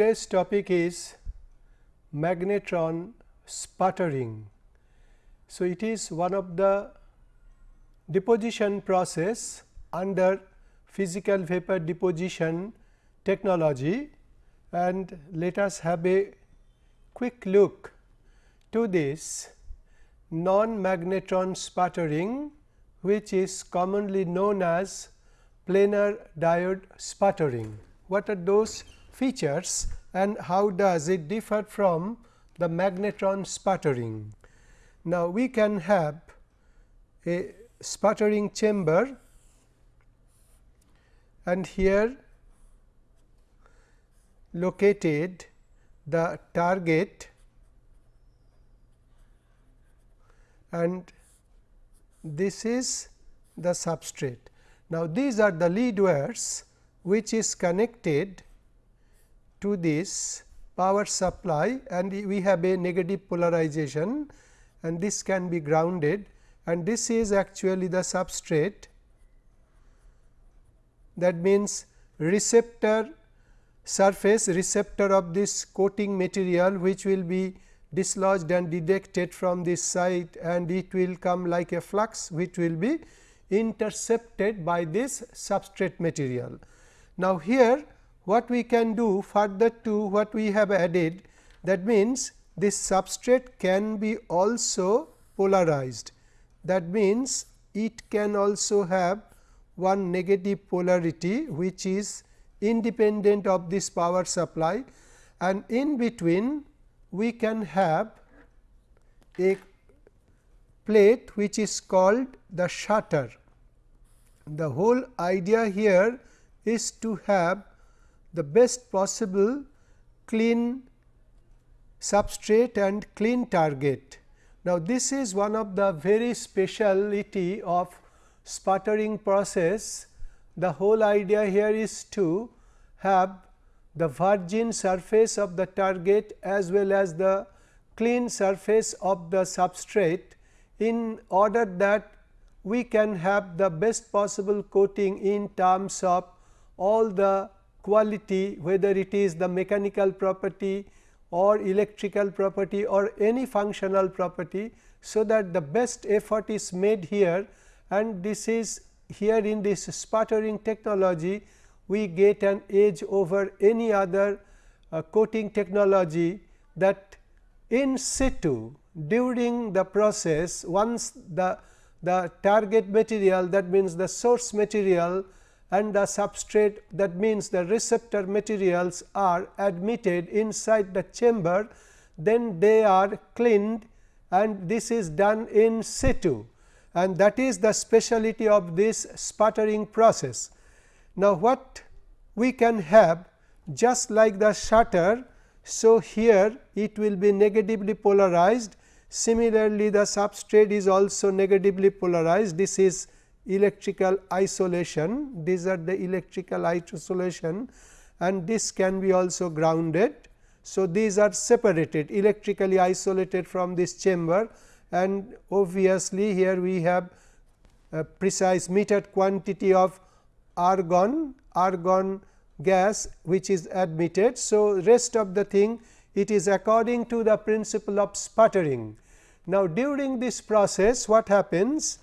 Today's topic is magnetron sputtering. So, it is one of the deposition process under physical vapor deposition technology and let us have a quick look to this non-magnetron sputtering which is commonly known as planar diode sputtering. What are those features and how does it differ from the magnetron sputtering? Now, we can have a sputtering chamber and here located the target and this is the substrate. Now, these are the lead wires which is connected to this power supply and we have a negative polarization and this can be grounded and this is actually the substrate that means receptor surface receptor of this coating material which will be dislodged and detected from this side and it will come like a flux which will be intercepted by this substrate material. Now, here what we can do further to what we have added that means, this substrate can be also polarized that means, it can also have one negative polarity which is independent of this power supply and in between we can have a plate which is called the shutter. The whole idea here is to have the best possible clean substrate and clean target. Now, this is one of the very speciality of sputtering process. The whole idea here is to have the virgin surface of the target as well as the clean surface of the substrate in order that we can have the best possible coating in terms of all the quality whether it is the mechanical property or electrical property or any functional property. So, that the best effort is made here and this is here in this sputtering technology we get an edge over any other uh, coating technology that in situ during the process once the, the target material that means the source material and the substrate that means the receptor materials are admitted inside the chamber, then they are cleaned and this is done in situ and that is the speciality of this sputtering process. Now, what we can have just like the shutter. So, here it will be negatively polarized similarly the substrate is also negatively polarized this is electrical isolation. These are the electrical isolation and this can be also grounded. So, these are separated electrically isolated from this chamber and obviously, here we have a precise metered quantity of argon, argon gas which is admitted. So, rest of the thing it is according to the principle of sputtering. Now, during this process what happens?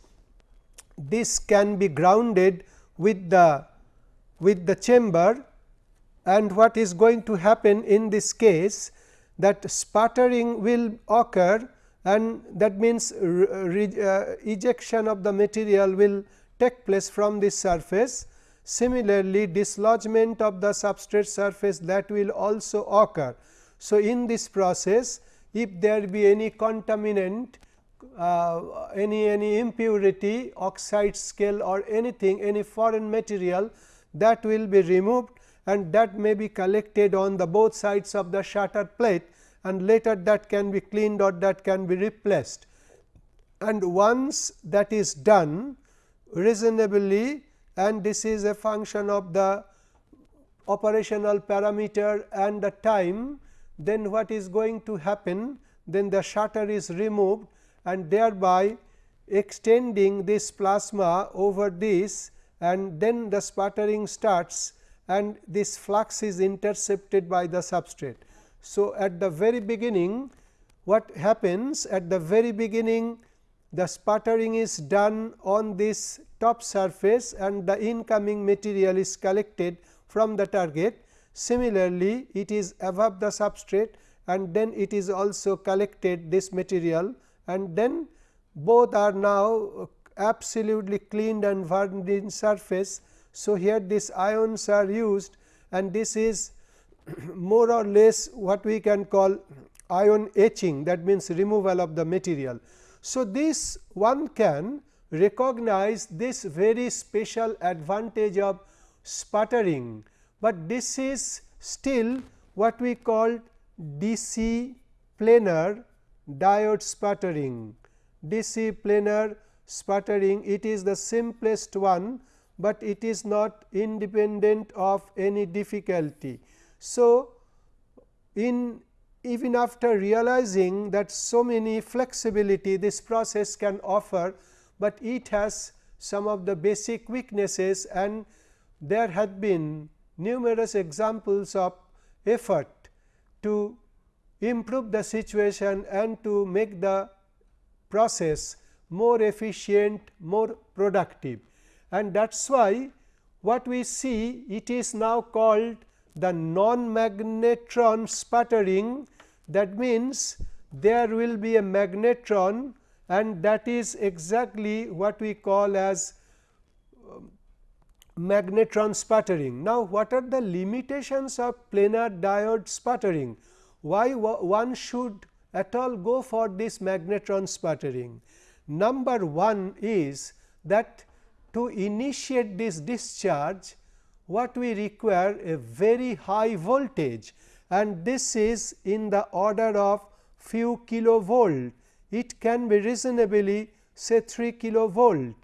This can be grounded with the with the chamber and what is going to happen in this case that sputtering will occur and that means uh, ejection of the material will take place from this surface. Similarly, dislodgement of the substrate surface that will also occur. So, in this process if there be any contaminant uh, any any impurity oxide scale or anything any foreign material that will be removed and that may be collected on the both sides of the shutter plate and later that can be cleaned or that can be replaced. And once that is done reasonably and this is a function of the operational parameter and the time then what is going to happen then the shutter is removed and thereby extending this plasma over this and then the sputtering starts and this flux is intercepted by the substrate. So, at the very beginning what happens at the very beginning the sputtering is done on this top surface and the incoming material is collected from the target. Similarly, it is above the substrate and then it is also collected this material and then both are now absolutely cleaned and virgin surface. So, here these ions are used and this is more or less what we can call ion etching that means removal of the material. So, this one can recognize this very special advantage of sputtering, but this is still what we call DC planar diode sputtering. DC planar sputtering it is the simplest one, but it is not independent of any difficulty. So, in even after realizing that so many flexibility this process can offer, but it has some of the basic weaknesses and there had been numerous examples of effort to improve the situation and to make the process more efficient, more productive. And that is why what we see it is now called the non-magnetron sputtering that means there will be a magnetron and that is exactly what we call as um, magnetron sputtering. Now, what are the limitations of planar diode sputtering? Why one should at all go for this magnetron sputtering? Number one is that to initiate this discharge what we require a very high voltage and this is in the order of few kilovolt. It can be reasonably say 3 kilovolt.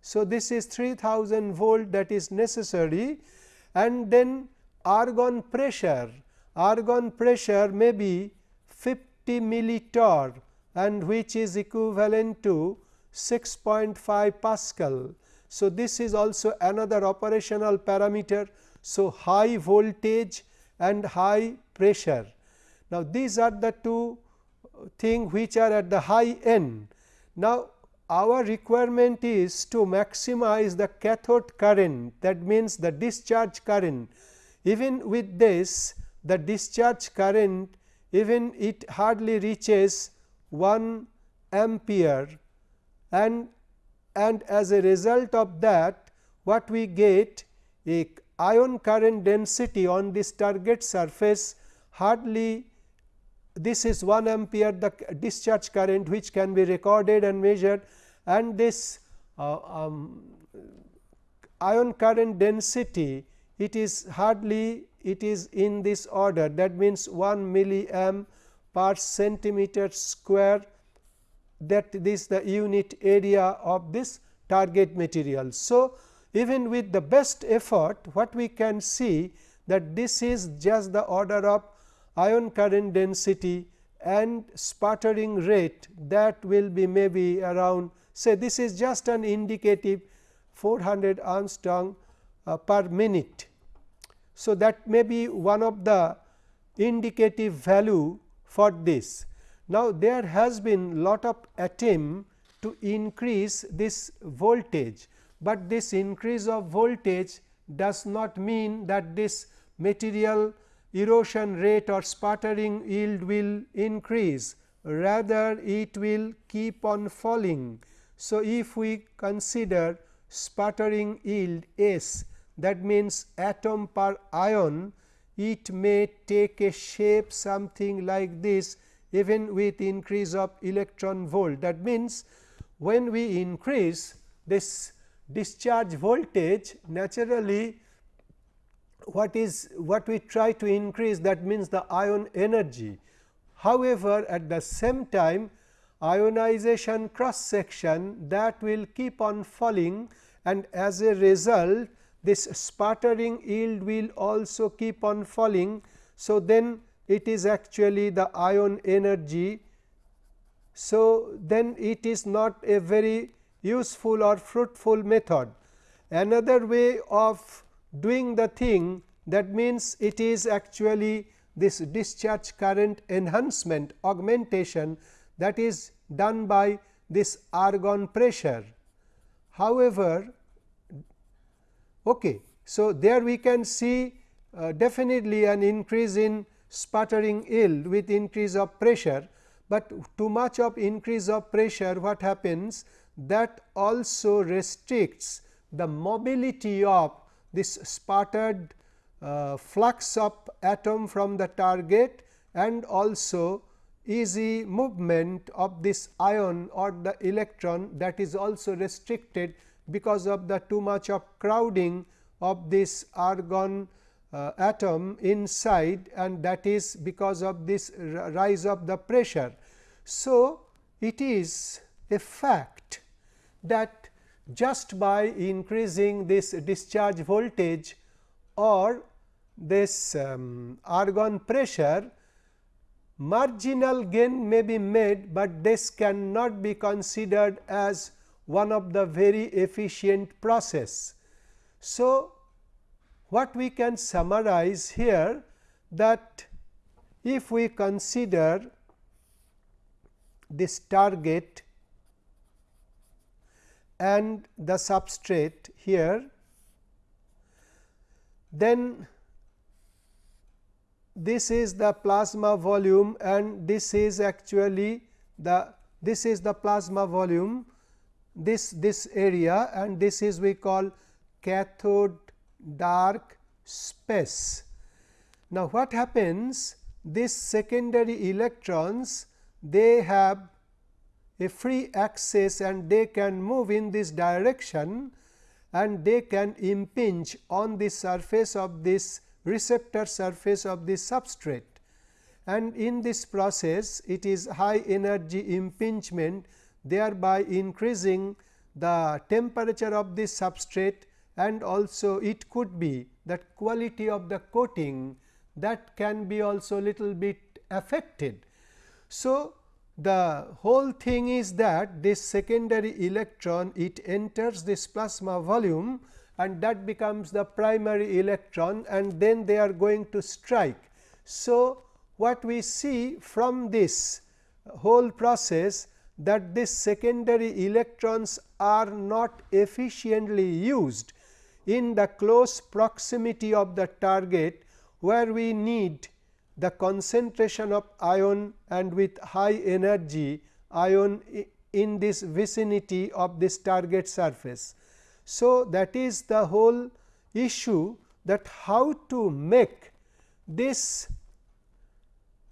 So, this is 3000 volt that is necessary and then argon pressure, argon pressure may be 50 millitorr and which is equivalent to 6.5 Pascal. So, this is also another operational parameter. So, high voltage and high pressure. Now, these are the two things which are at the high end. Now, our requirement is to maximize the cathode current that means the discharge current. Even with this the discharge current even it hardly reaches 1 ampere. And and as a result of that what we get a ion current density on this target surface hardly this is 1 ampere the discharge current which can be recorded and measured. And this uh, um, ion current density it is hardly it is in this order that means 1 milliamp per centimeter square that this the unit area of this target material. So, even with the best effort what we can see that this is just the order of ion current density and sputtering rate that will be maybe around say this is just an indicative 400 angstrom uh, per minute. So, that may be one of the indicative value for this. Now, there has been lot of attempt to increase this voltage, but this increase of voltage does not mean that this material erosion rate or sputtering yield will increase, rather it will keep on falling. So, if we consider sputtering yield S that means atom per ion, it may take a shape something like this even with increase of electron volt. That means, when we increase this discharge voltage naturally what is what we try to increase that means the ion energy. However, at the same time ionization cross section that will keep on falling and as a result this sputtering yield will also keep on falling. So, then it is actually the ion energy. So, then it is not a very useful or fruitful method. Another way of doing the thing that means it is actually this discharge current enhancement augmentation that is done by this argon pressure. However, okay, so there we can see uh, definitely an increase in sputtering yield with increase of pressure, but too much of increase of pressure what happens? That also restricts the mobility of this sputtered uh, flux of atom from the target and also easy movement of this ion or the electron that is also restricted because of the too much of crowding of this argon uh, atom inside and that is because of this rise of the pressure. So, it is a fact that just by increasing this discharge voltage or this um, argon pressure marginal gain may be made, but this cannot be considered as one of the very efficient process. So, what we can summarize here that if we consider this target and the substrate here, then this is the plasma volume and this is actually the this is the plasma volume this this area and this is we call cathode dark space. Now, what happens these secondary electrons they have a free access and they can move in this direction and they can impinge on the surface of this receptor surface of the substrate and in this process it is high energy impingement thereby increasing the temperature of the substrate and also it could be that quality of the coating that can be also little bit affected. So, the whole thing is that this secondary electron it enters this plasma volume and that becomes the primary electron and then they are going to strike. So, what we see from this whole process that this secondary electrons are not efficiently used in the close proximity of the target where we need the concentration of ion and with high energy ion in this vicinity of this target surface. So, that is the whole issue that how to make this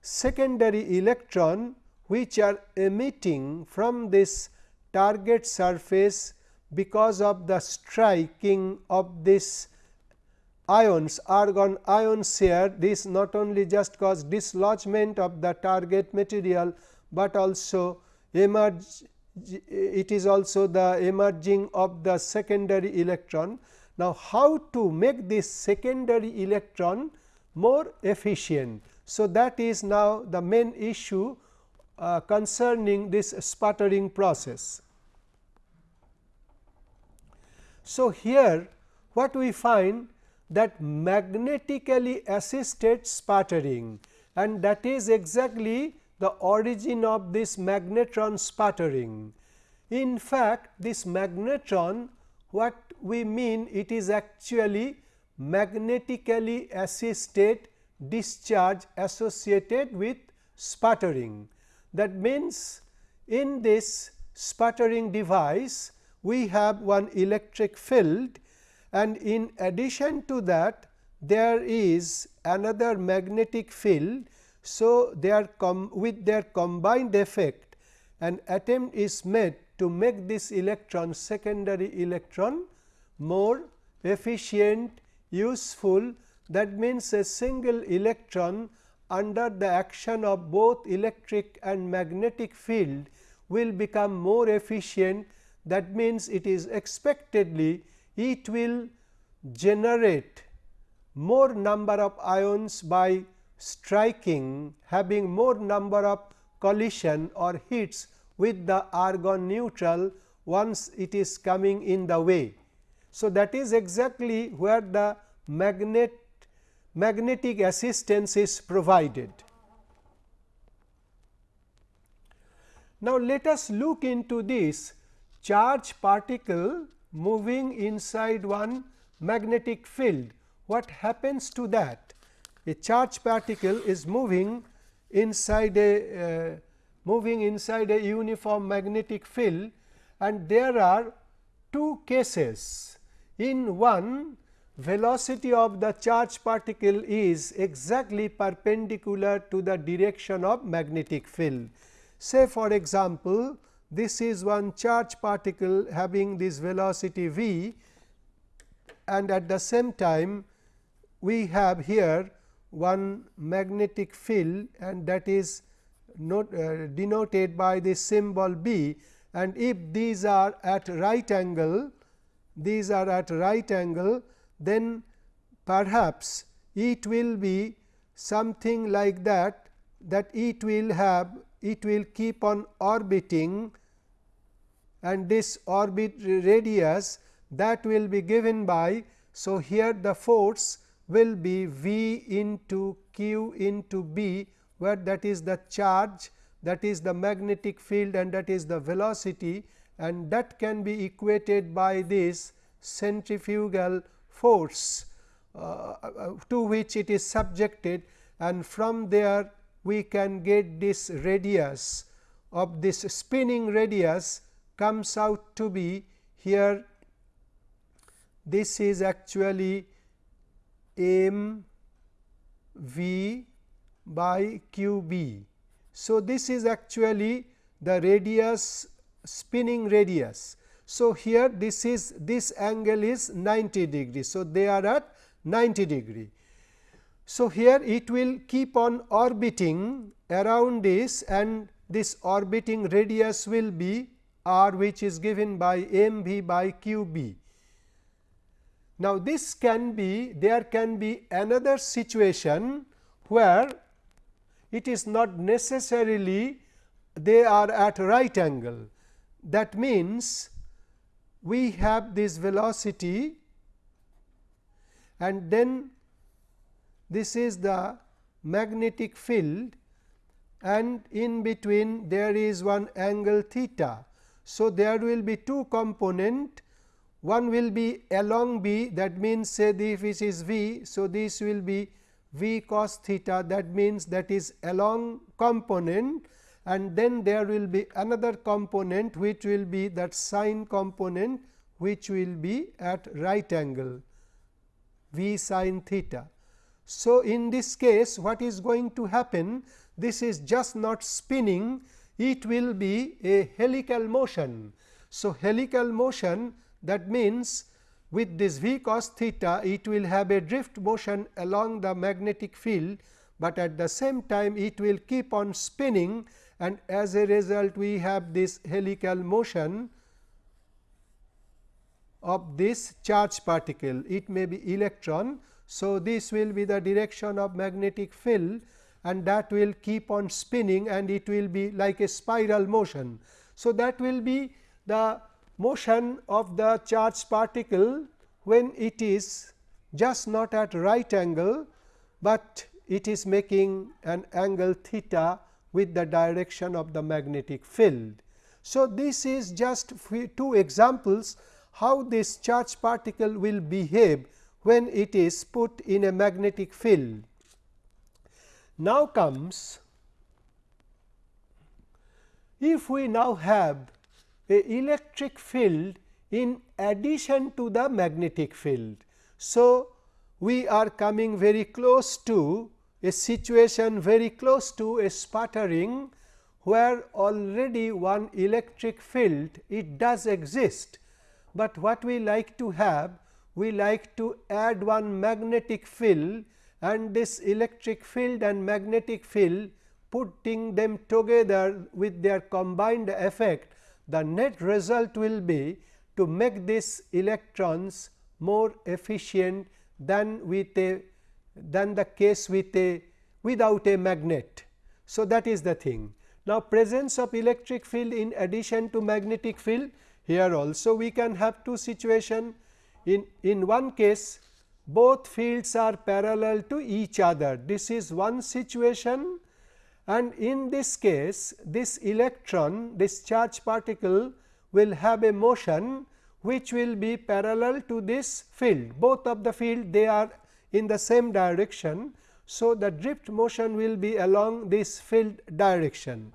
secondary electron which are emitting from this target surface because of the striking of this ions argon ions here this not only just cause dislodgement of the target material, but also emerge it is also the emerging of the secondary electron. Now, how to make this secondary electron more efficient. So, that is now the main issue uh, concerning this sputtering process. So, here what we find that magnetically assisted sputtering and that is exactly the origin of this magnetron sputtering. In fact, this magnetron what we mean it is actually magnetically assisted discharge associated with sputtering. That means, in this sputtering device we have one electric field and in addition to that there is another magnetic field. So, with their combined effect an attempt is made to make this electron secondary electron more efficient useful. That means a single electron under the action of both electric and magnetic field will become more efficient that means it is expectedly it will generate more number of ions by striking having more number of collision or hits with the argon neutral once it is coming in the way. So, that is exactly where the magnet magnetic assistance is provided. Now, let us look into this charge particle moving inside one magnetic field. What happens to that? A charge particle is moving inside a uh, moving inside a uniform magnetic field and there are two cases. In one velocity of the charge particle is exactly perpendicular to the direction of magnetic field. Say for example, this is one charge particle having this velocity v and at the same time we have here one magnetic field and that is not, uh, denoted by this symbol B and if these are at right angle these are at right angle then perhaps it will be something like that that it will have it will keep on orbiting and this orbit radius that will be given by. So, here the force will be V into q into B where that is the charge that is the magnetic field and that is the velocity and that can be equated by this centrifugal force uh, uh, to which it is subjected and from there we can get this radius of this spinning radius comes out to be here this is actually m v by q b. So, this is actually the radius spinning radius. So, here this is this angle is 90 degree. So, they are at 90 degree. So, here it will keep on orbiting around this and this orbiting radius will be r which is given by m v by q b. Now, this can be there can be another situation where it is not necessarily they are at right angle. That means, we have this velocity and then this is the magnetic field and in between there is one angle theta. So, there will be two component one will be along b that means say this is v. So, this will be v cos theta that means that is along component and then there will be another component which will be that sine component which will be at right angle v sine theta. So, in this case what is going to happen this is just not spinning it will be a helical motion. So, helical motion that means with this v cos theta it will have a drift motion along the magnetic field, but at the same time it will keep on spinning and as a result we have this helical motion of this charge particle it may be electron so, this will be the direction of magnetic field and that will keep on spinning and it will be like a spiral motion. So, that will be the motion of the charged particle when it is just not at right angle, but it is making an angle theta with the direction of the magnetic field. So, this is just two examples how this charged particle will behave when it is put in a magnetic field. Now comes if we now have a electric field in addition to the magnetic field. So, we are coming very close to a situation very close to a sputtering where already one electric field it does exist, but what we like to have we like to add one magnetic field and this electric field and magnetic field putting them together with their combined effect the net result will be to make these electrons more efficient than with a than the case with a without a magnet. So, that is the thing. Now, presence of electric field in addition to magnetic field here also we can have two situation in, in one case both fields are parallel to each other. This is one situation and in this case this electron this charge particle will have a motion which will be parallel to this field both of the field they are in the same direction. So, the drift motion will be along this field direction,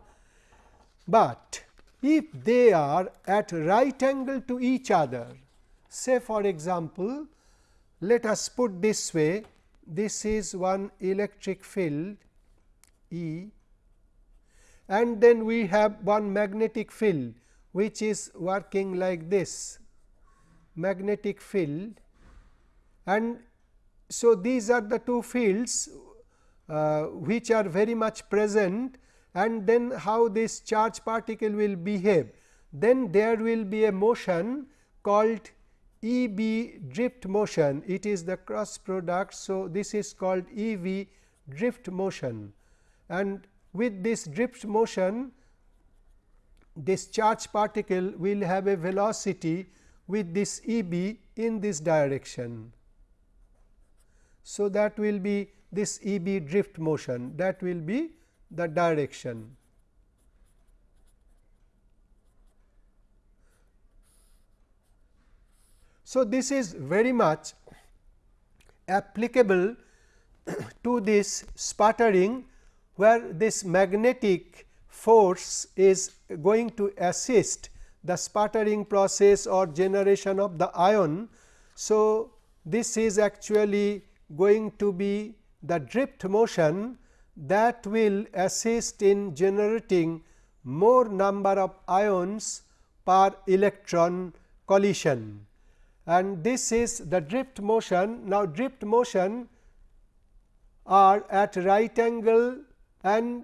but if they are at right angle to each other say for example, let us put this way this is one electric field E and then we have one magnetic field which is working like this magnetic field and so these are the two fields uh, which are very much present and then how this charge particle will behave then there will be a motion called E b drift motion it is the cross product. So, this is called E v drift motion and with this drift motion this charge particle will have a velocity with this E b in this direction. So, that will be this E b drift motion that will be the direction. So, this is very much applicable to this sputtering where this magnetic force is going to assist the sputtering process or generation of the ion. So, this is actually going to be the drift motion that will assist in generating more number of ions per electron collision and this is the drift motion. Now, drift motion are at right angle and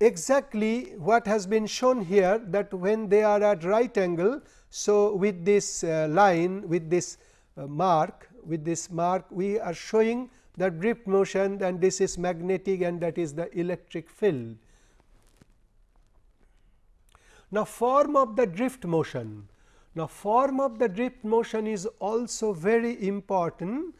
exactly what has been shown here that when they are at right angle. So, with this uh, line with this uh, mark with this mark we are showing the drift motion and this is magnetic and that is the electric field. Now, form of the drift motion. Now, form of the drift motion is also very important.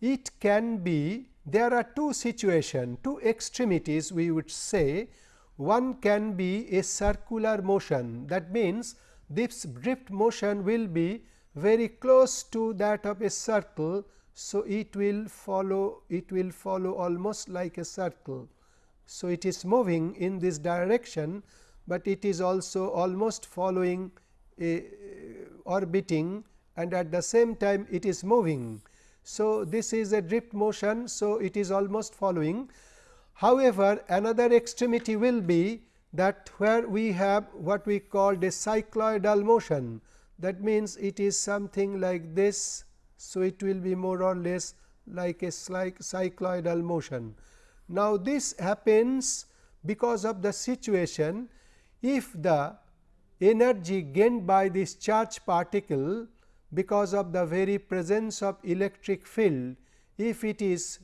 It can be there are two situations, two extremities we would say. One can be a circular motion that means, this drift motion will be very close to that of a circle. So, it will follow it will follow almost like a circle. So, it is moving in this direction, but it is also almost following a orbiting and at the same time it is moving. So, this is a drift motion. So, it is almost following. However, another extremity will be that where we have what we call a cycloidal motion that means, it is something like this. So, it will be more or less like a cycloidal motion. Now, this happens because of the situation if the energy gained by this charge particle because of the very presence of electric field, if it is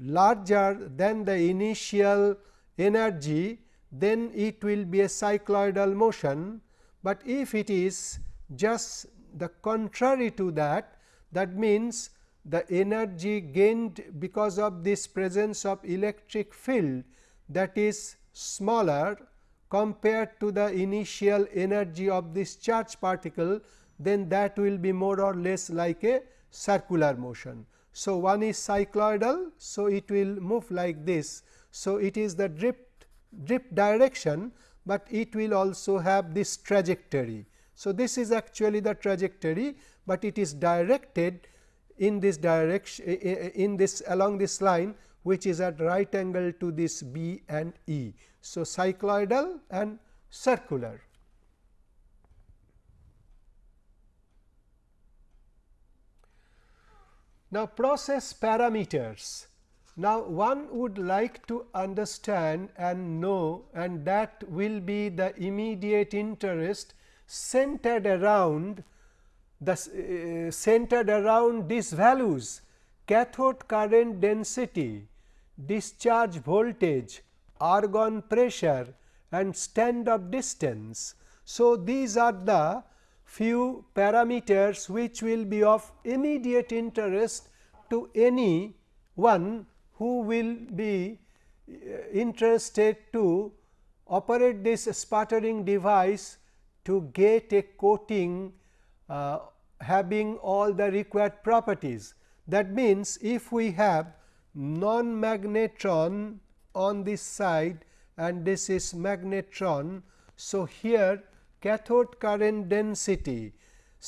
larger than the initial energy, then it will be a cycloidal motion but if it is just the contrary to that, that means the energy gained because of this presence of electric field that is smaller compared to the initial energy of this charge particle, then that will be more or less like a circular motion. So, one is cycloidal. So, it will move like this. So, it is the drift drift direction but it will also have this trajectory. So, this is actually the trajectory, but it is directed in this direction in this along this line which is at right angle to this B and E. So, cycloidal and circular. Now, process parameters now, one would like to understand and know and that will be the immediate interest centered around the uh, centered around these values cathode current density, discharge voltage, argon pressure and stand off distance. So, these are the few parameters which will be of immediate interest to any one who will be uh, interested to operate this sputtering device to get a coating uh, having all the required properties. That means, if we have non magnetron on this side and this is magnetron. So, here cathode current density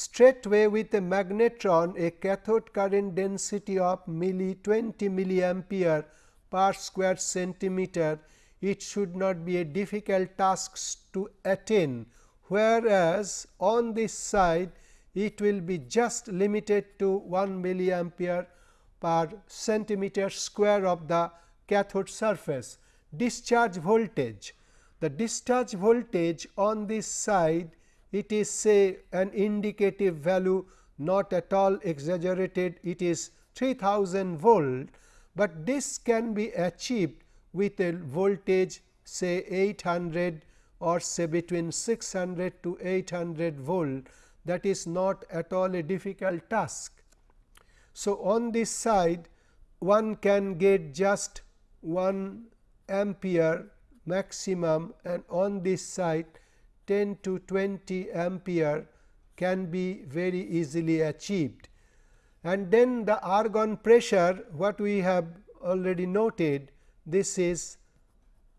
straightway with a magnetron a cathode current density of milli 20 milliampere per square centimeter it should not be a difficult task to attain whereas on this side it will be just limited to 1 milliampere per centimeter square of the cathode surface. Discharge voltage, the discharge voltage on this side it is say an indicative value not at all exaggerated it is 3000 volt, but this can be achieved with a voltage say 800 or say between 600 to 800 volt that is not at all a difficult task. So, on this side one can get just 1 ampere maximum and on this side 10 to 20 ampere can be very easily achieved. And then the argon pressure what we have already noted this is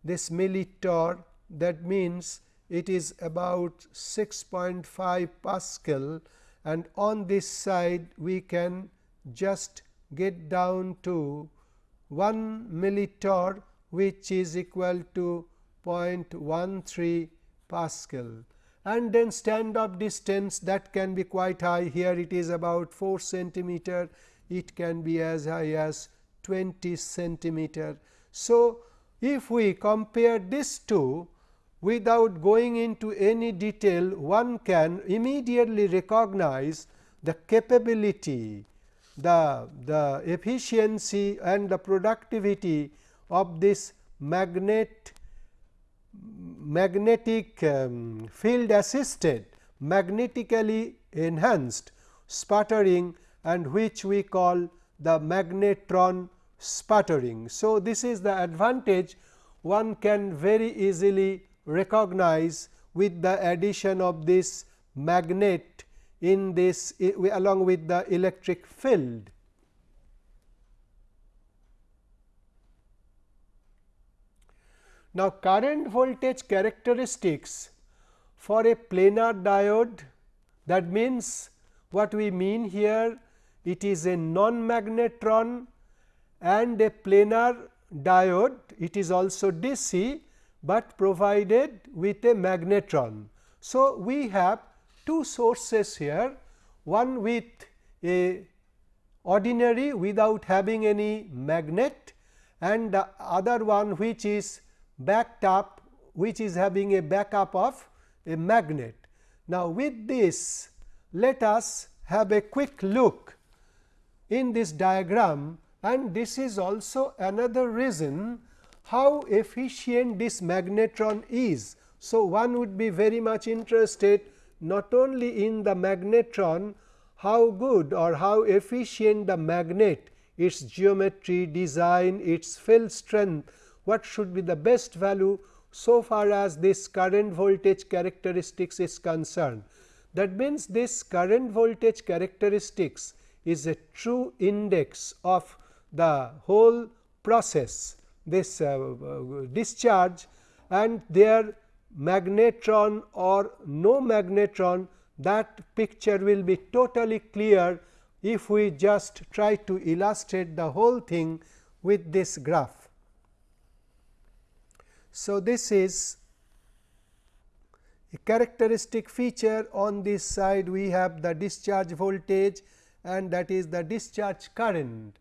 this millitorr that means it is about 6.5 Pascal and on this side we can just get down to 1 millitorr which is equal to 0.13 Pascal. And then stand off distance that can be quite high. Here it is about 4 centimeter. It can be as high as 20 centimeter. So, if we compare these two without going into any detail one can immediately recognize the capability the, the efficiency and the productivity of this magnet magnetic um, field assisted magnetically enhanced sputtering and which we call the magnetron sputtering. So, this is the advantage one can very easily recognize with the addition of this magnet in this along with the electric field. Now, current voltage characteristics for a planar diode that means what we mean here it is a non magnetron and a planar diode it is also DC, but provided with a magnetron. So, we have two sources here one with a ordinary without having any magnet and the other one which is backed up which is having a backup of a magnet. Now, with this let us have a quick look in this diagram and this is also another reason how efficient this magnetron is. So, one would be very much interested not only in the magnetron how good or how efficient the magnet, its geometry, design, its field strength, what should be the best value so far as this current voltage characteristics is concerned. That means, this current voltage characteristics is a true index of the whole process this uh, uh, discharge and their magnetron or no magnetron that picture will be totally clear if we just try to illustrate the whole thing with this graph. So, this is a characteristic feature on this side we have the discharge voltage and that is the discharge current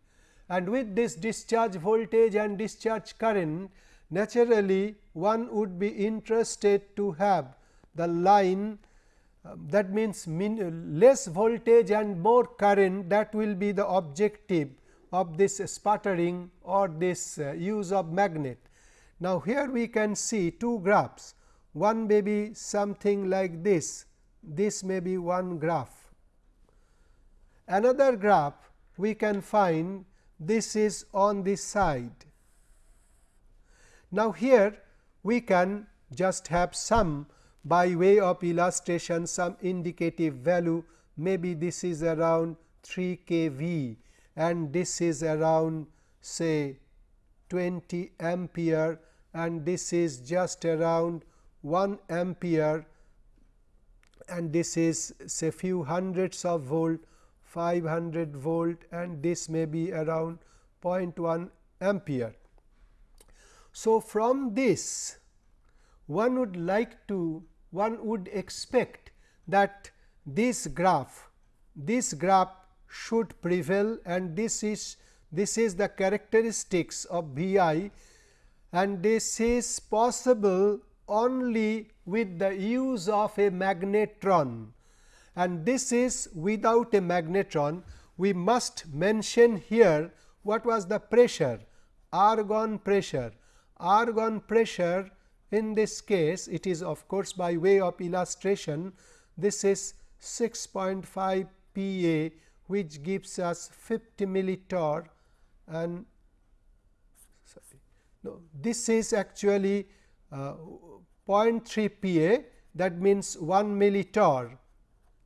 and with this discharge voltage and discharge current naturally one would be interested to have the line uh, that means less voltage and more current that will be the objective of this sputtering or this uh, use of magnet. Now, here we can see two graphs one may be something like this this may be one graph. Another graph we can find this is on this side. Now, here we can just have some by way of illustration some indicative value maybe this is around 3 kV and this is around say 20 ampere and this is just around 1 ampere and this is say few hundreds of volt 500 volt and this may be around 0.1 ampere. So, from this one would like to one would expect that this graph this graph should prevail and this is this is the characteristics of V i and this is possible only with the use of a magnetron. And this is without a magnetron. We must mention here what was the pressure argon pressure. Argon pressure in this case it is of course by way of illustration. This is 6.5 pa which gives us 50 millitorr and sorry, no, this is actually uh, 0.3 pa that means 1 millitorr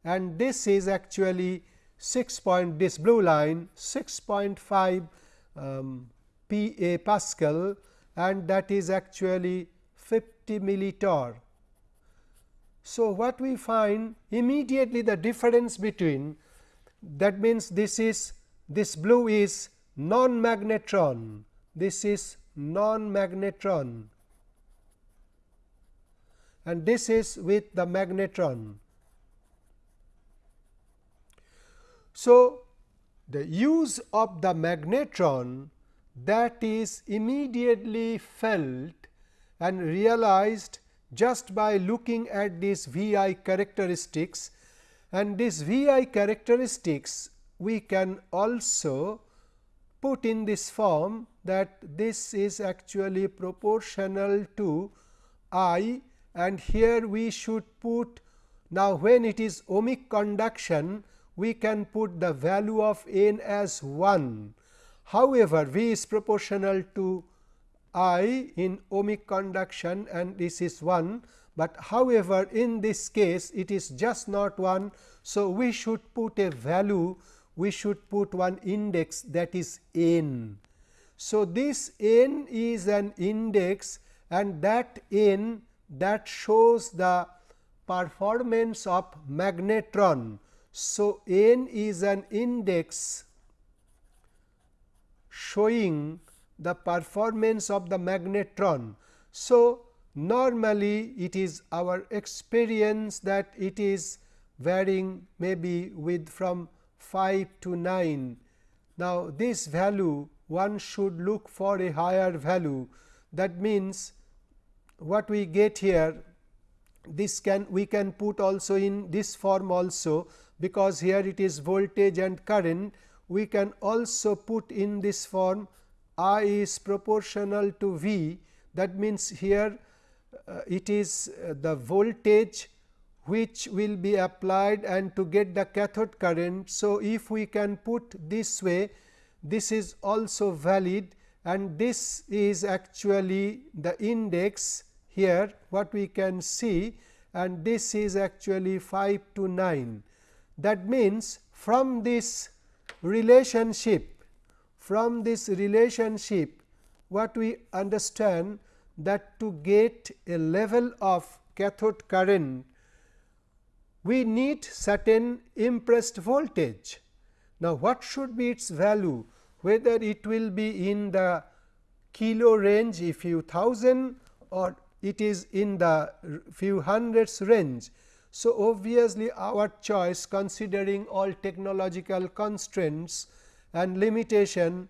and this is actually 6 point this blue line 6.5 um, pa pascal and that is actually 50 millitorr. So, what we find immediately the difference between that means this is this blue is non magnetron this is non magnetron and this is with the magnetron. So, the use of the magnetron that is immediately felt and realized just by looking at these V i characteristics. And these V i characteristics we can also put in this form that this is actually proportional to I and here we should put now when it is ohmic conduction we can put the value of n as 1. However, V is proportional to I in ohmic conduction and this is 1, but however, in this case it is just not 1. So, we should put a value we should put one index that is n. So, this n is an index and that n that shows the performance of magnetron. So, n is an index showing the performance of the magnetron. So, normally it is our experience that it is varying maybe with from 5 to 9. Now, this value one should look for a higher value. That means what we get here this can we can put also in this form also because here it is voltage and current. We can also put in this form I is proportional to V. That means here uh, it is uh, the voltage which will be applied and to get the cathode current. So, if we can put this way this is also valid and this is actually the index here what we can see and this is actually 5 to 9. That means, from this relationship from this relationship what we understand that to get a level of cathode current we need certain impressed voltage. Now, what should be its value whether it will be in the kilo range if few thousand or it is in the few hundreds range. So, obviously, our choice considering all technological constraints and limitation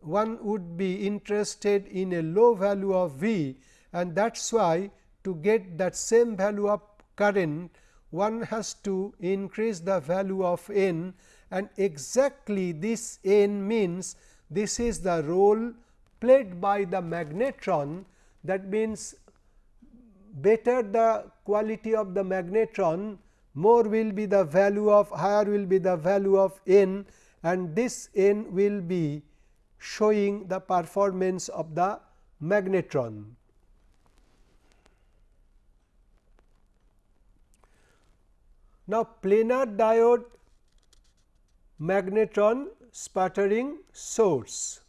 one would be interested in a low value of V and that is why to get that same value of current one has to increase the value of n and exactly this n means this is the role played by the magnetron that means better the quality of the magnetron more will be the value of higher will be the value of n and this n will be showing the performance of the magnetron. Now, planar diode magnetron sputtering source.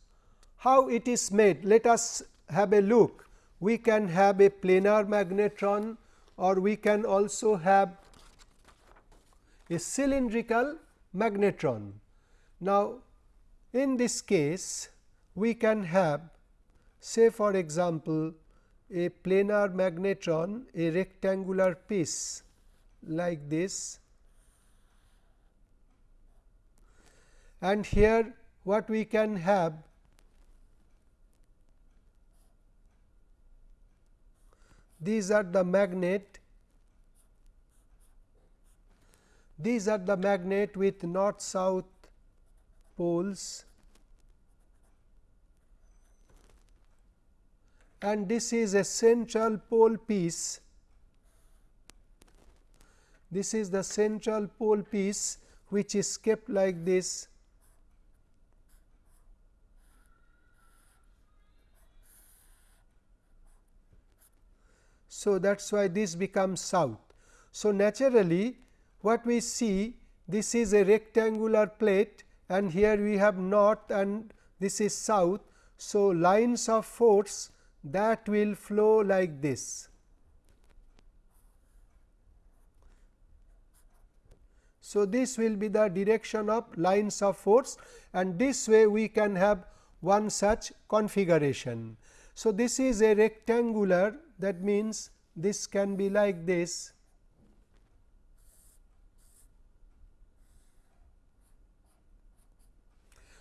How it is made? Let us have a look. We can have a planar magnetron or we can also have a cylindrical magnetron. Now, in this case we can have say for example, a planar magnetron a rectangular piece like this. And here what we can have these are the magnet. These are the magnet with north south poles. And this is a central pole piece this is the central pole piece which is kept like this So, that is why this becomes south. So, naturally what we see this is a rectangular plate and here we have north and this is south. So, lines of force that will flow like this. So, this will be the direction of lines of force and this way we can have one such configuration. So, this is a rectangular that means this can be like this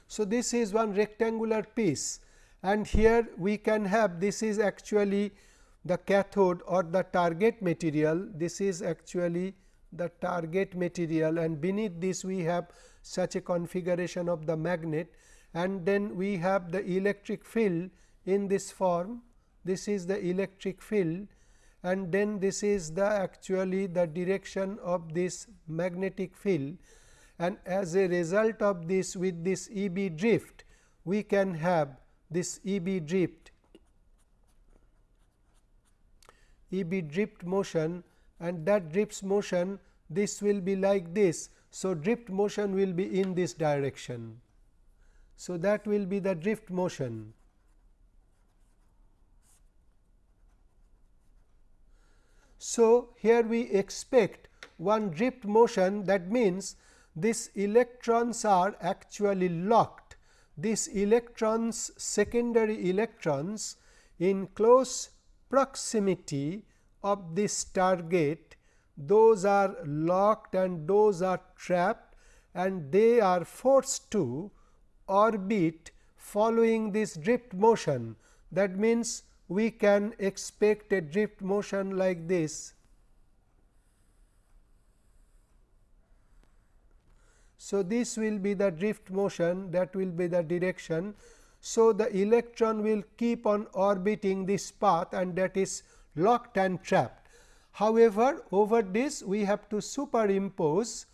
So, this is one rectangular piece and here we can have this is actually the cathode or the target material this is actually the target material and beneath this we have such a configuration of the magnet and then we have the electric field in this form. This is the electric field and then this is the actually the direction of this magnetic field. And as a result of this with this E b drift we can have this E b drift. E b drift motion and that drift motion this will be like this. So, drift motion will be in this direction. So, that will be the drift motion. So, here we expect one drift motion that means these electrons are actually locked. These electrons secondary electrons in close proximity of this target those are locked and those are trapped and they are forced to orbit following this drift motion. That means, we can expect a drift motion like this. So, this will be the drift motion that will be the direction. So, the electron will keep on orbiting this path and that is locked and trapped. However, over this we have to superimpose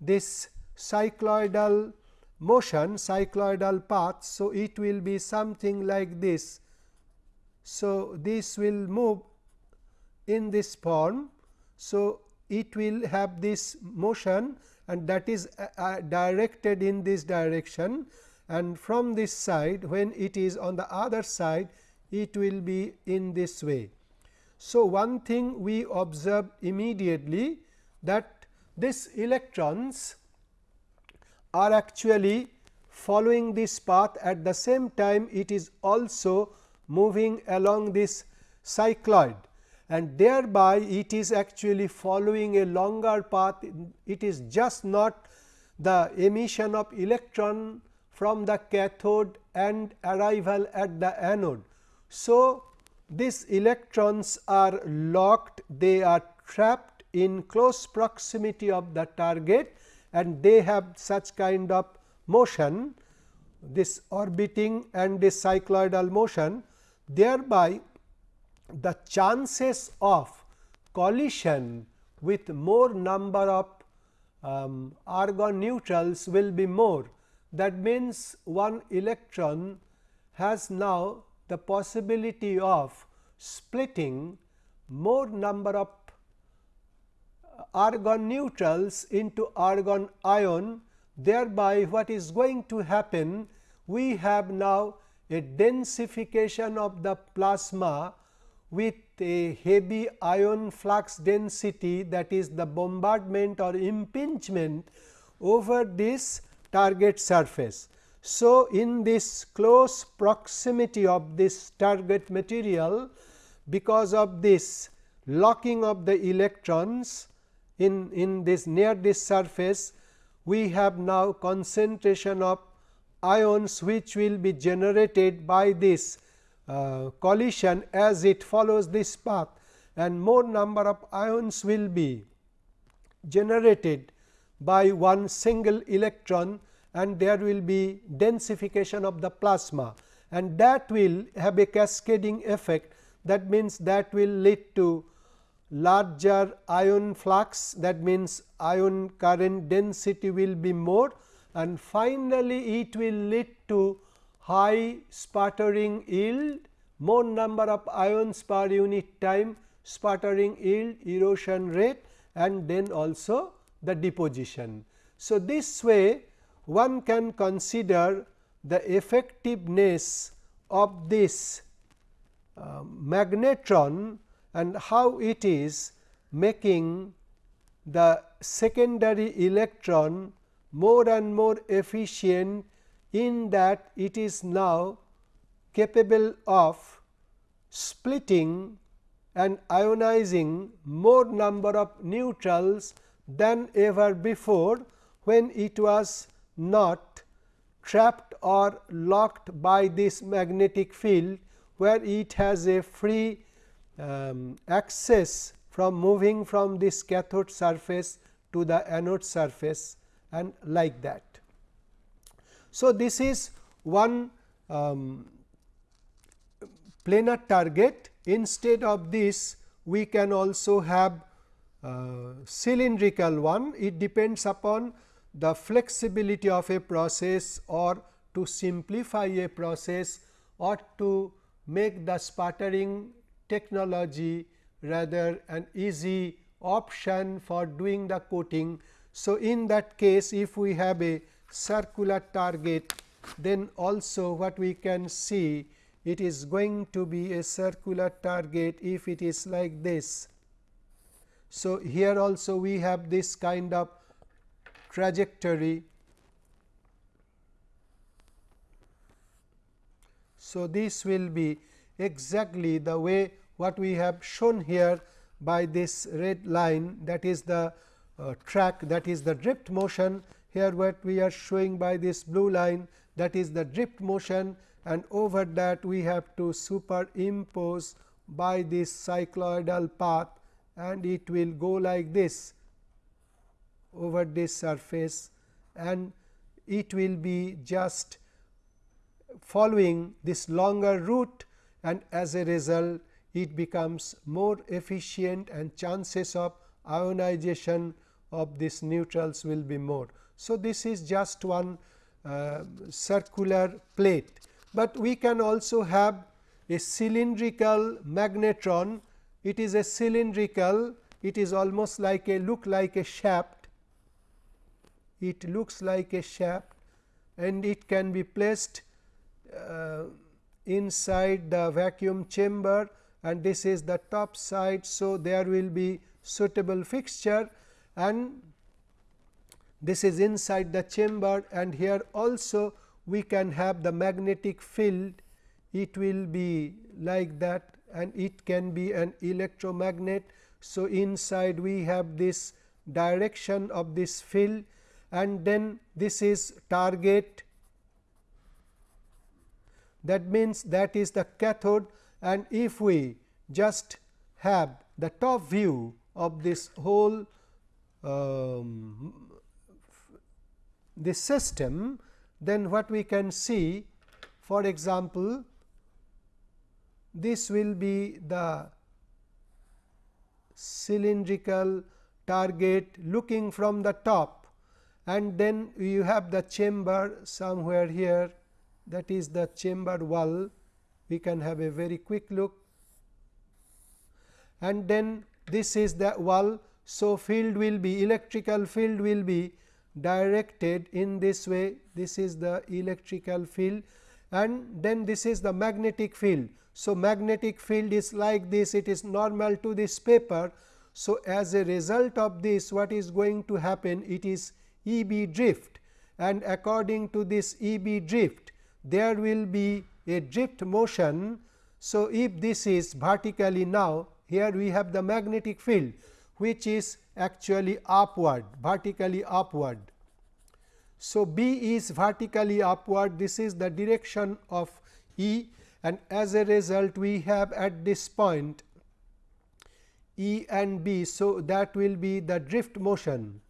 this cycloidal motion cycloidal path. So, it will be something like this so, this will move in this form. So, it will have this motion and that is uh, uh, directed in this direction and from this side when it is on the other side it will be in this way. So, one thing we observe immediately that these electrons are actually following this path at the same time it is also moving along this cycloid and thereby it is actually following a longer path. It is just not the emission of electron from the cathode and arrival at the anode. So, these electrons are locked, they are trapped in close proximity of the target and they have such kind of motion this orbiting and this cycloidal motion thereby the chances of collision with more number of um, argon neutrals will be more. That means, one electron has now the possibility of splitting more number of uh, argon neutrals into argon ion thereby what is going to happen we have now a densification of the plasma with a heavy ion flux density that is the bombardment or impingement over this target surface. So, in this close proximity of this target material because of this locking of the electrons in, in this near this surface we have now concentration of ions which will be generated by this uh, collision as it follows this path. And more number of ions will be generated by one single electron and there will be densification of the plasma. And that will have a cascading effect. That means that will lead to larger ion flux. That means ion current density will be more. And finally, it will lead to high sputtering yield, more number of ions per unit time, sputtering yield, erosion rate and then also the deposition. So, this way one can consider the effectiveness of this uh, magnetron and how it is making the secondary electron more and more efficient in that it is now capable of splitting and ionizing more number of neutrals than ever before when it was not trapped or locked by this magnetic field where it has a free um, access from moving from this cathode surface to the anode surface and like that. So, this is one um, planar target instead of this we can also have uh, cylindrical one it depends upon the flexibility of a process or to simplify a process or to make the sputtering technology rather an easy option for doing the coating. So, in that case if we have a circular target then also what we can see it is going to be a circular target if it is like this. So, here also we have this kind of trajectory. So, this will be exactly the way what we have shown here by this red line that is the uh, track that is the drift motion. Here what we are showing by this blue line that is the drift motion. And over that we have to superimpose by this cycloidal path. And it will go like this over this surface and it will be just following this longer route and as a result it becomes more efficient and chances of ionization of these neutrals will be more. So, this is just one uh, circular plate, but we can also have a cylindrical magnetron. It is a cylindrical, it is almost like a look like a shaft. It looks like a shaft and it can be placed uh, inside the vacuum chamber and this is the top side. So, there will be suitable fixture and this is inside the chamber and here also we can have the magnetic field it will be like that and it can be an electromagnet. So, inside we have this direction of this field and then this is target. That means that is the cathode and if we just have the top view of this whole um, this system, then what we can see for example, this will be the cylindrical target looking from the top and then you have the chamber somewhere here. That is the chamber wall. We can have a very quick look. And then this is the wall. So, field will be electrical field will be directed in this way. This is the electrical field. And then this is the magnetic field. So, magnetic field is like this. It is normal to this paper. So, as a result of this what is going to happen? It is E b drift and according to this E b drift there will be a drift motion. So, if this is vertically now here we have the magnetic field which is actually upward vertically upward. So, B is vertically upward this is the direction of E and as a result we have at this point E and B. So, that will be the drift motion.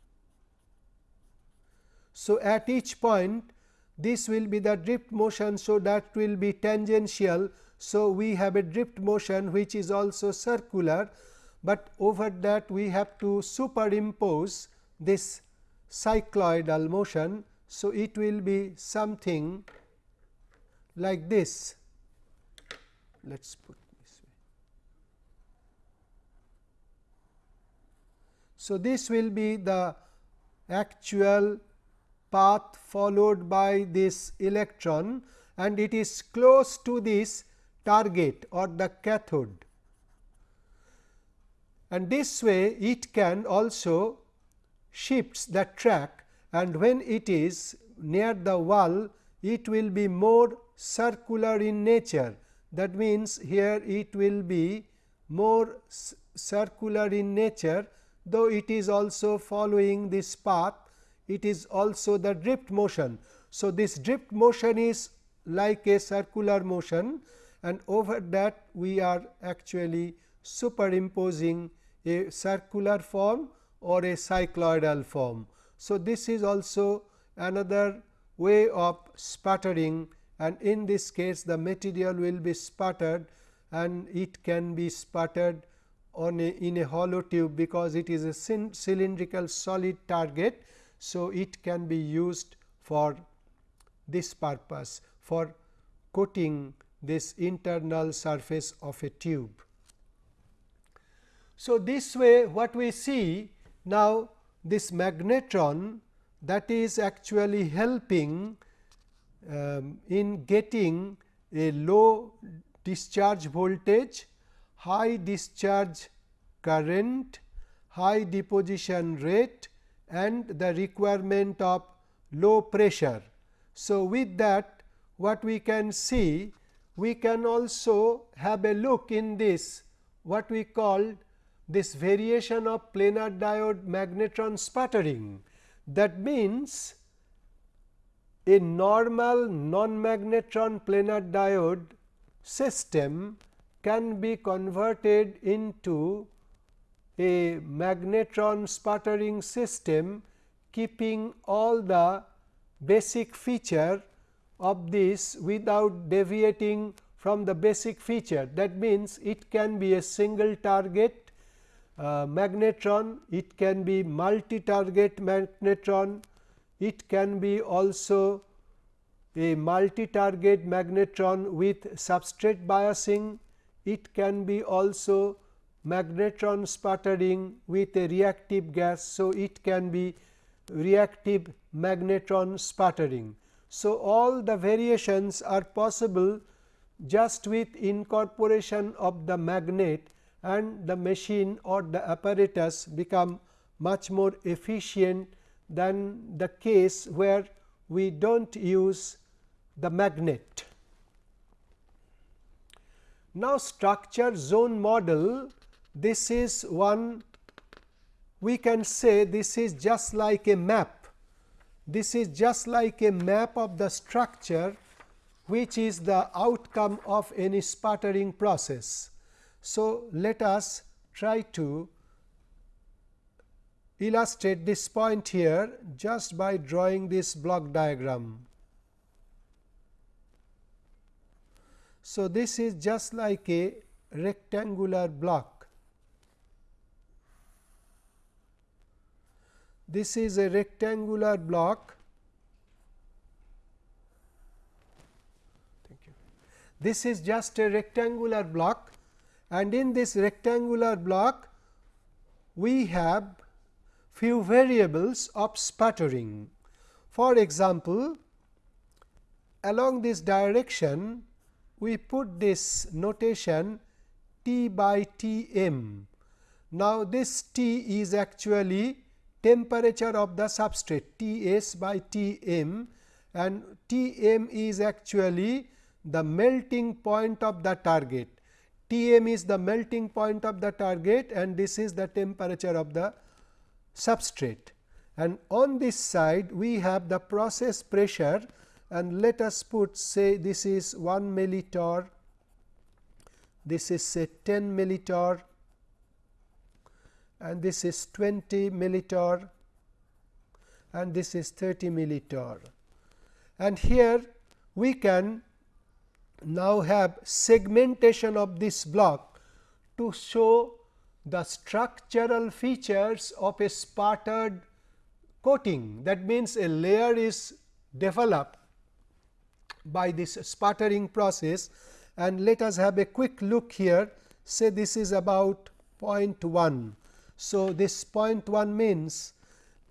So, at each point this will be the drift motion. So, that will be tangential. So, we have a drift motion which is also circular, but over that we have to superimpose this cycloidal motion. So, it will be something like this. Let us put this way. So, this will be the actual path followed by this electron and it is close to this target or the cathode. And this way it can also shifts the track and when it is near the wall it will be more circular in nature that means, here it will be more circular in nature though it is also following this path it is also the drift motion. So, this drift motion is like a circular motion and over that we are actually superimposing a circular form or a cycloidal form. So, this is also another way of sputtering and in this case the material will be sputtered and it can be sputtered on a in a hollow tube because it is a cylindrical solid target. So, it can be used for this purpose for coating this internal surface of a tube. So, this way what we see now this magnetron that is actually helping um, in getting a low discharge voltage, high discharge current, high deposition rate and the requirement of low pressure. So, with that what we can see we can also have a look in this what we call this variation of planar diode magnetron sputtering. That means, a normal non-magnetron planar diode system can be converted into a magnetron sputtering system keeping all the basic feature of this without deviating from the basic feature. That means, it can be a single target uh, magnetron, it can be multi target magnetron, it can be also a multi target magnetron with substrate biasing, it can be also magnetron sputtering with a reactive gas. So, it can be reactive magnetron sputtering. So, all the variations are possible just with incorporation of the magnet and the machine or the apparatus become much more efficient than the case where we do not use the magnet. Now, structure zone model this is one we can say this is just like a map. This is just like a map of the structure which is the outcome of any sputtering process. So, let us try to illustrate this point here just by drawing this block diagram. So, this is just like a rectangular block this is a rectangular block. Thank you. This is just a rectangular block and in this rectangular block we have few variables of sputtering. For example, along this direction we put this notation T by T m. Now, this T is actually temperature of the substrate T s by T m and T m is actually the melting point of the target. T m is the melting point of the target and this is the temperature of the substrate. And on this side we have the process pressure and let us put say this is 1 millitorr, this is say 10 millitorr and this is 20 millitorr and this is 30 millitorr. And here we can now have segmentation of this block to show the structural features of a sputtered coating. That means, a layer is developed by this sputtering process and let us have a quick look here say this is about 0.1. So, this 0.1 means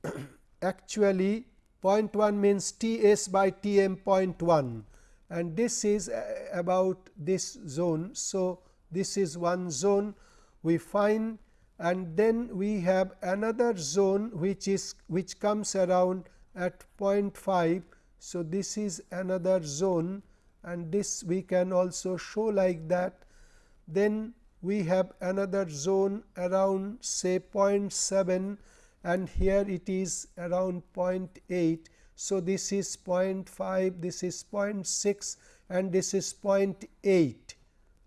actually 0.1 means T s by T m 0.1 and this is uh, about this zone. So, this is one zone we find and then we have another zone which is which comes around at 0.5. So, this is another zone and this we can also show like that. Then we have another zone around say 0.7 and here it is around 0.8. So, this is 0.5, this is 0.6 and this is 0.8.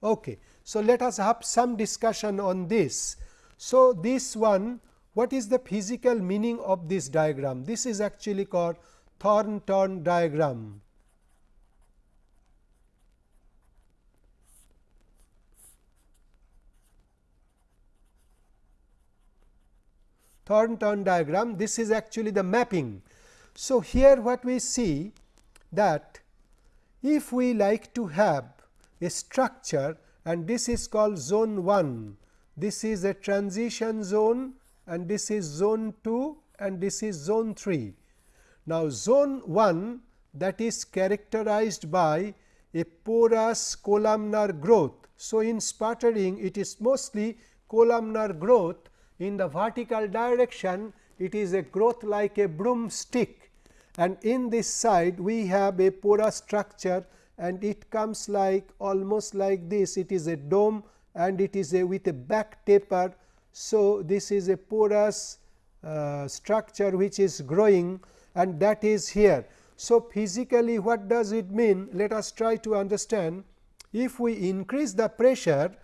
Okay. So, let us have some discussion on this. So, this one what is the physical meaning of this diagram? This is actually called Thornton diagram. Thornton diagram this is actually the mapping. So, here what we see that if we like to have a structure and this is called zone 1, this is a transition zone and this is zone 2 and this is zone 3. Now, zone 1 that is characterized by a porous columnar growth. So, in sputtering it is mostly columnar growth in the vertical direction it is a growth like a broomstick and in this side we have a porous structure and it comes like almost like this it is a dome and it is a with a back taper. So, this is a porous uh, structure which is growing and that is here. So, physically what does it mean? Let us try to understand. If we increase the pressure,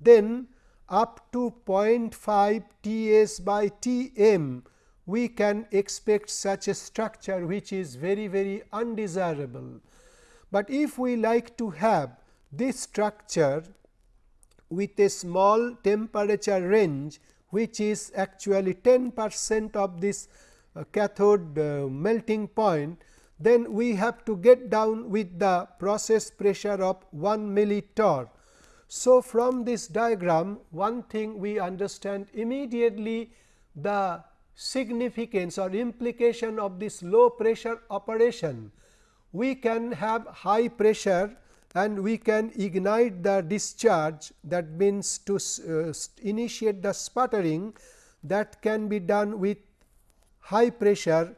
then up to 0.5 T s by T m, we can expect such a structure which is very very undesirable. But if we like to have this structure with a small temperature range which is actually 10 percent of this uh, cathode uh, melting point, then we have to get down with the process pressure of 1 millitorr so, from this diagram one thing we understand immediately the significance or implication of this low pressure operation. We can have high pressure and we can ignite the discharge that means to uh, initiate the sputtering that can be done with high pressure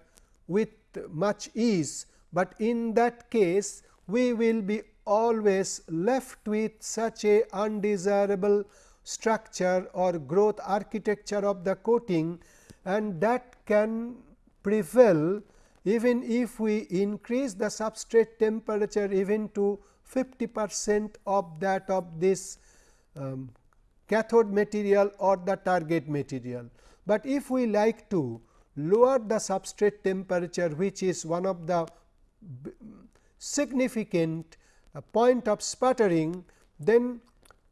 with much ease, but in that case we will be always left with such a undesirable structure or growth architecture of the coating and that can prevail even if we increase the substrate temperature even to 50 percent of that of this um, cathode material or the target material. But if we like to lower the substrate temperature which is one of the significant a point of sputtering, then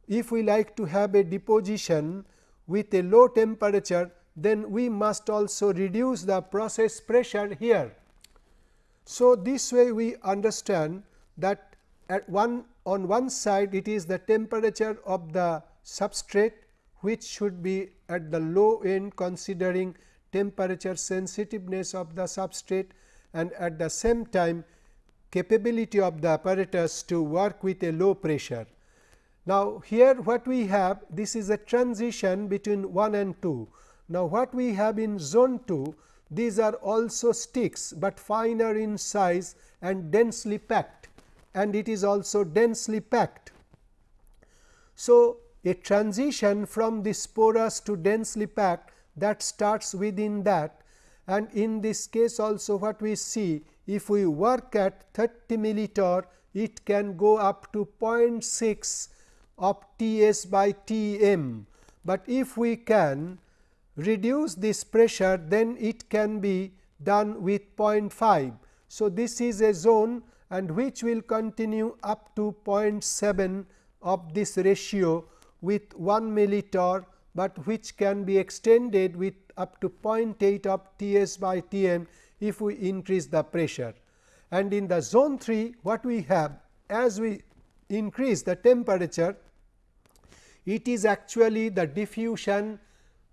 if we like to have a deposition with a low temperature, then we must also reduce the process pressure here. So, this way we understand that at one on one side it is the temperature of the substrate which should be at the low end considering temperature sensitiveness of the substrate and at the same time capability of the apparatus to work with a low pressure. Now, here what we have this is a transition between 1 and 2. Now, what we have in zone 2 these are also sticks, but finer in size and densely packed and it is also densely packed. So, a transition from this porous to densely packed that starts within that and in this case also what we see if we work at 30 millitorr it can go up to 0.6 of T s by T m, but if we can reduce this pressure then it can be done with 0.5. So, this is a zone and which will continue up to 0.7 of this ratio with 1 millitorr, but which can be extended with up to 0.8 of T s by T m if we increase the pressure. And in the zone 3 what we have as we increase the temperature it is actually the diffusion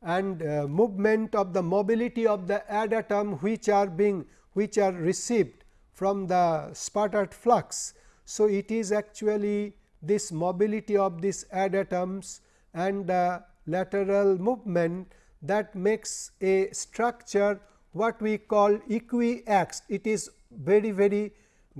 and uh, movement of the mobility of the adatom which are being which are received from the sputtered flux. So, it is actually this mobility of these adatoms and the lateral movement that makes a structure what we call equiaxed. It is very very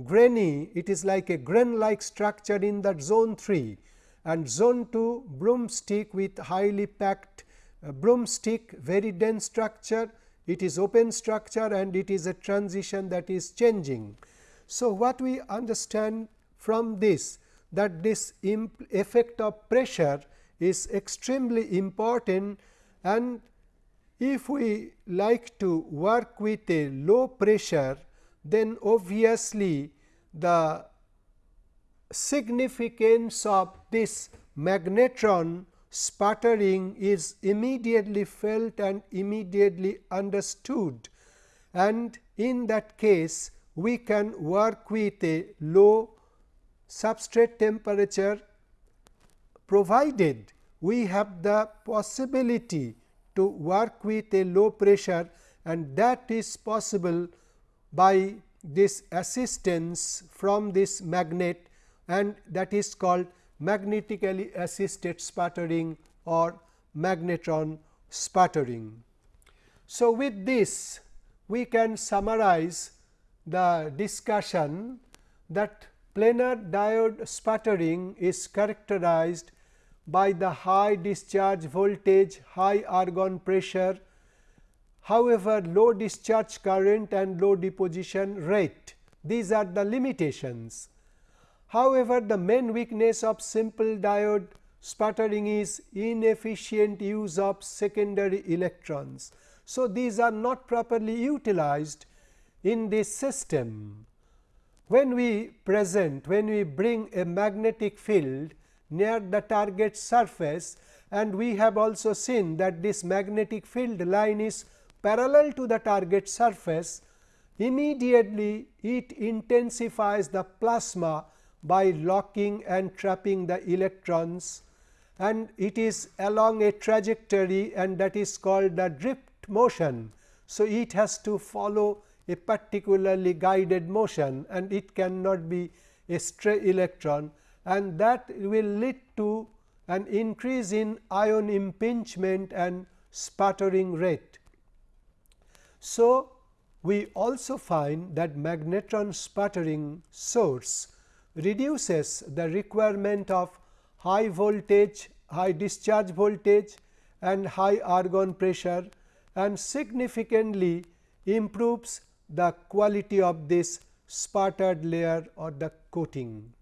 grainy, it is like a grain like structure in that zone 3 and zone 2 broomstick with highly packed uh, broomstick very dense structure, it is open structure and it is a transition that is changing. So, what we understand from this that this effect of pressure is extremely important and if we like to work with a low pressure then obviously the significance of this magnetron sputtering is immediately felt and immediately understood. And in that case we can work with a low substrate temperature provided we have the possibility to work with a low pressure and that is possible by this assistance from this magnet and that is called magnetically assisted sputtering or magnetron sputtering. So, with this we can summarize the discussion that planar diode sputtering is characterized by the high discharge voltage, high argon pressure, however, low discharge current and low deposition rate. These are the limitations. However, the main weakness of simple diode sputtering is inefficient use of secondary electrons. So, these are not properly utilized in this system. When we present, when we bring a magnetic field near the target surface and we have also seen that this magnetic field line is parallel to the target surface, immediately it intensifies the plasma by locking and trapping the electrons and it is along a trajectory and that is called the drift motion. So, it has to follow a particularly guided motion and it cannot be a stray electron and that will lead to an increase in ion impingement and sputtering rate. So, we also find that magnetron sputtering source reduces the requirement of high voltage, high discharge voltage and high argon pressure and significantly improves the quality of this sputtered layer or the coating.